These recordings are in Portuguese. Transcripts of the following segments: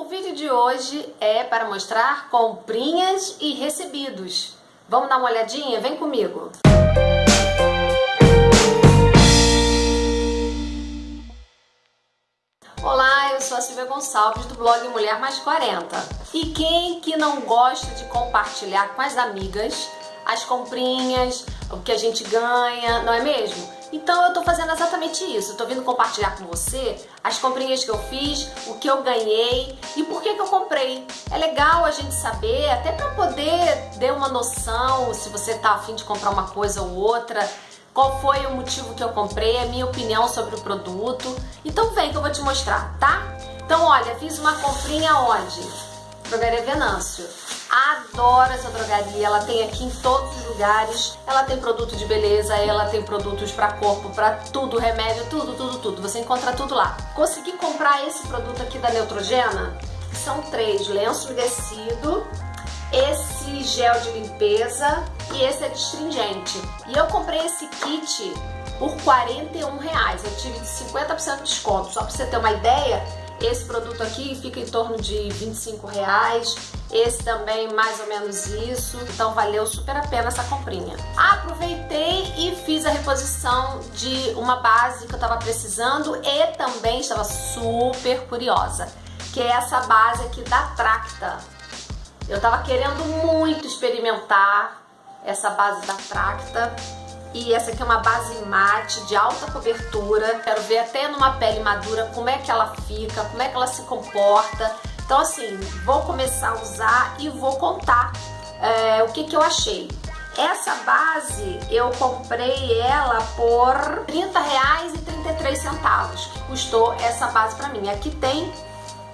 O vídeo de hoje é para mostrar comprinhas e recebidos. Vamos dar uma olhadinha? Vem comigo! Olá, eu sou a Silvia Gonçalves do blog Mulher Mais 40. E quem que não gosta de compartilhar com as amigas as comprinhas, o que a gente ganha, não é mesmo? Então eu tô fazendo exatamente isso, eu tô vindo compartilhar com você as comprinhas que eu fiz, o que eu ganhei e por que que eu comprei. É legal a gente saber, até para poder ter uma noção se você tá afim de comprar uma coisa ou outra, qual foi o motivo que eu comprei, a minha opinião sobre o produto. Então vem que eu vou te mostrar, tá? Então olha, fiz uma comprinha onde? Drogaria Venâncio. Adoro essa drogaria, ela tem aqui em todos os lugares. Ela tem produto de beleza, ela tem produtos para corpo, para tudo, remédio, tudo, tudo, tudo. Você encontra tudo lá. Consegui comprar esse produto aqui da Neutrogena, são três, lenço umedecido, esse gel de limpeza e esse é astringente. E eu comprei esse kit por 41 reais. Eu tive 50% de desconto. Só para você ter uma ideia, esse produto aqui fica em torno de 25 reais. Esse também mais ou menos isso. Então valeu super a pena essa comprinha. Aproveitei e fiz a reposição de uma base que eu tava precisando e também estava super curiosa. Que é essa base aqui da Tracta. Eu tava querendo muito experimentar essa base da Tracta e essa aqui é uma base mate de alta cobertura. Quero ver até numa pele madura como é que ela fica, como é que ela se comporta. Então assim, vou começar a usar e vou contar é, o que, que eu achei. Essa base eu comprei ela por R$30,33 que custou essa base pra mim. Aqui tem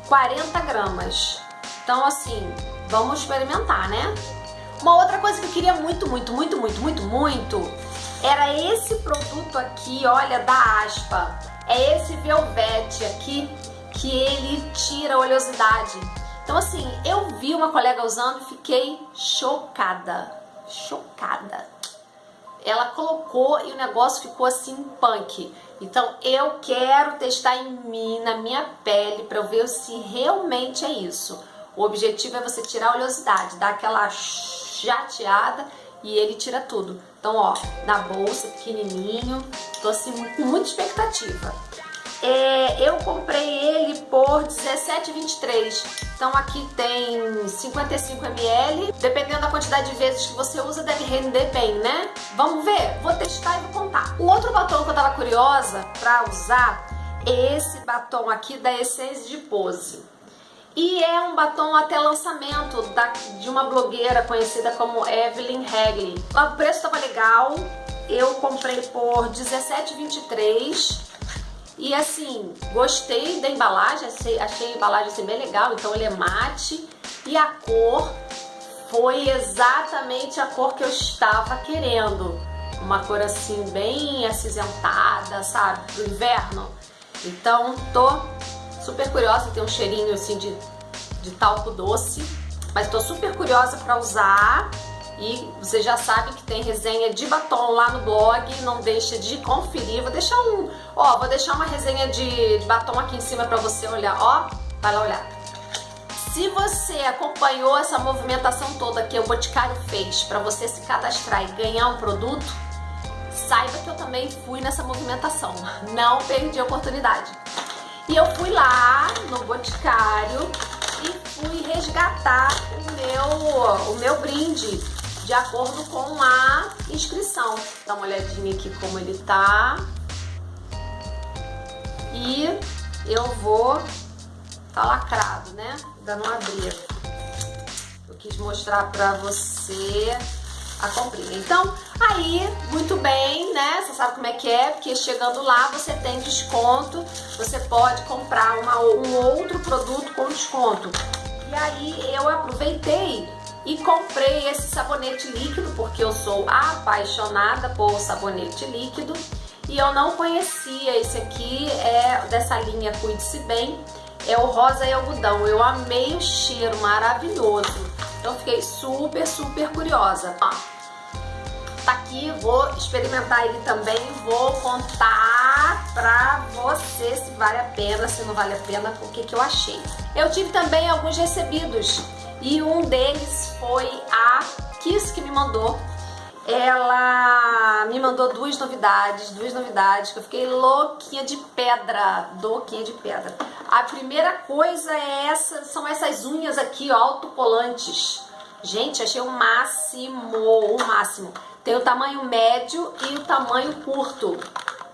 40 gramas. Então assim, vamos experimentar, né? Uma outra coisa que eu queria muito, muito, muito, muito, muito, muito era esse produto aqui, olha, da Aspa. É esse Velvet aqui que ele tira a oleosidade. Então assim, eu vi uma colega usando e fiquei chocada. Chocada. Ela colocou e o negócio ficou assim punk. Então eu quero testar em mim, na minha pele, para eu ver se realmente é isso. O objetivo é você tirar a oleosidade, dar aquela chateada e ele tira tudo. Então, ó, na bolsa, pequenininho, tô assim com muita expectativa. É, eu comprei ele por R$17,23. Então aqui tem 55 ml. Dependendo da quantidade de vezes que você usa, deve render bem, né? Vamos ver? Vou testar e vou contar. O outro batom que eu tava curiosa pra usar é esse batom aqui da Essence de Pose. E é um batom até lançamento da, de uma blogueira conhecida como Evelyn Hagley. O preço estava legal, eu comprei por R$17,23 e assim, gostei da embalagem, achei, a embalagem assim, bem legal, então ele é mate. E a cor foi exatamente a cor que eu estava querendo. Uma cor assim bem acinzentada, sabe, do inverno. Então tô super curiosa, tem um cheirinho assim de, de talco doce, mas tô super curiosa para usar e você já sabe que tem resenha de batom lá no blog, não deixa de conferir. Vou deixar um, ó, vou deixar uma resenha de, batom aqui em cima para você olhar, ó, vai lá olhar. Se você acompanhou essa movimentação toda que o Boticário fez para você se cadastrar e ganhar um produto, saiba que eu também fui nessa movimentação, não perdi a oportunidade. E eu fui lá no Boticário e fui resgatar o meu, o meu brinde de acordo com a inscrição. Dá uma olhadinha aqui como ele tá. E eu vou... Tá lacrado, né? Ainda não abrir. Eu quis mostrar pra você a comprinha. Então, aí, muito bem, né? Você sabe como é que é, porque chegando lá você tem desconto, você pode comprar uma, um outro produto com desconto. E aí eu aproveitei e comprei esse sabonete líquido, porque eu sou apaixonada por sabonete líquido. E eu não conhecia esse aqui, é dessa linha Cuide-se Bem, é o rosa e algodão. Eu amei o cheiro, maravilhoso. Então fiquei super, super curiosa. Ó, tá aqui, vou experimentar ele também, vou contar pra você se vale a pena, se não vale a pena, o que, que eu achei. Eu tive também alguns recebidos e um deles foi a Kiss que me mandou. Ela me mandou duas novidades, duas novidades que eu fiquei louquinha de pedra, louquinha de pedra. A primeira coisa é essa, são essas unhas aqui, ó, autocolantes. Gente, achei o máximo, o máximo. Tem o tamanho médio e o tamanho curto.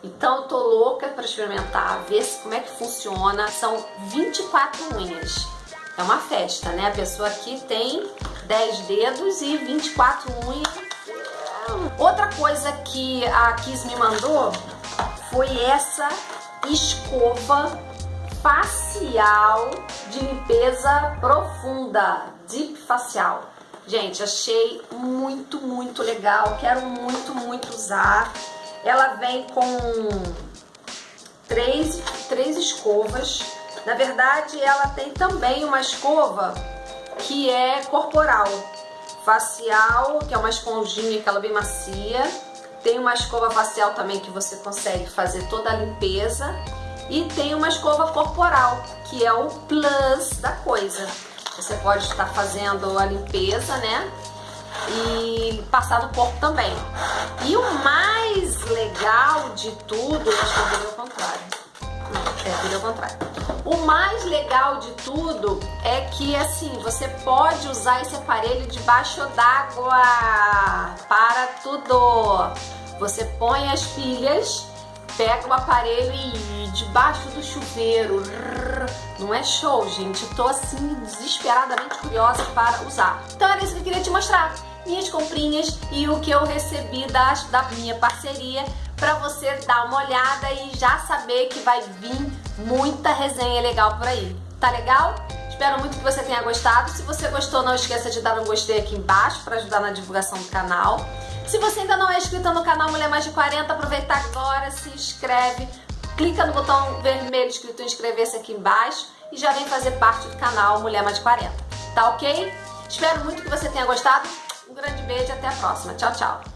Então eu tô louca para experimentar, ver como é que funciona. São 24 unhas. É uma festa, né? A pessoa aqui tem 10 dedos e 24 unhas. Outra coisa que a Kiss me mandou foi essa escova facial de limpeza profunda, deep facial. Gente, achei muito, muito legal. Quero muito, muito usar. Ela vem com três, três escovas. Na verdade, ela tem também uma escova que é corporal. Facial, que é uma esponjinha, aquela bem macia. Tem uma escova facial também que você consegue fazer toda a limpeza. E tem uma escova corporal, que é o plus da coisa. Você pode estar fazendo a limpeza, né? E passar no corpo também. E o mais legal de tudo, acho que eu virei ao contrário. Não, é, virei ao contrário. O mais legal de tudo é que assim, você pode usar esse aparelho debaixo d'água para tudo. Você põe as pilhas pega o aparelho e debaixo do chuveiro. Não é show, gente. tô assim desesperadamente curiosa para usar. Então era isso que eu queria te mostrar. Minhas comprinhas e o que eu recebi das, da minha parceria para você dar uma olhada e já saber que vai vir muita resenha legal por aí. Tá legal? Espero muito que você tenha gostado. Se você gostou, não esqueça de dar um gostei aqui embaixo para ajudar na divulgação do canal. Se você ainda não é inscrito no canal Mulher Mais de 40, aproveita agora, se inscreve, clica no botão vermelho escrito inscrever-se aqui embaixo e já vem fazer parte do canal Mulher Mais de 40. Tá ok? Espero muito que você tenha gostado. Um grande beijo e até a próxima. Tchau, tchau.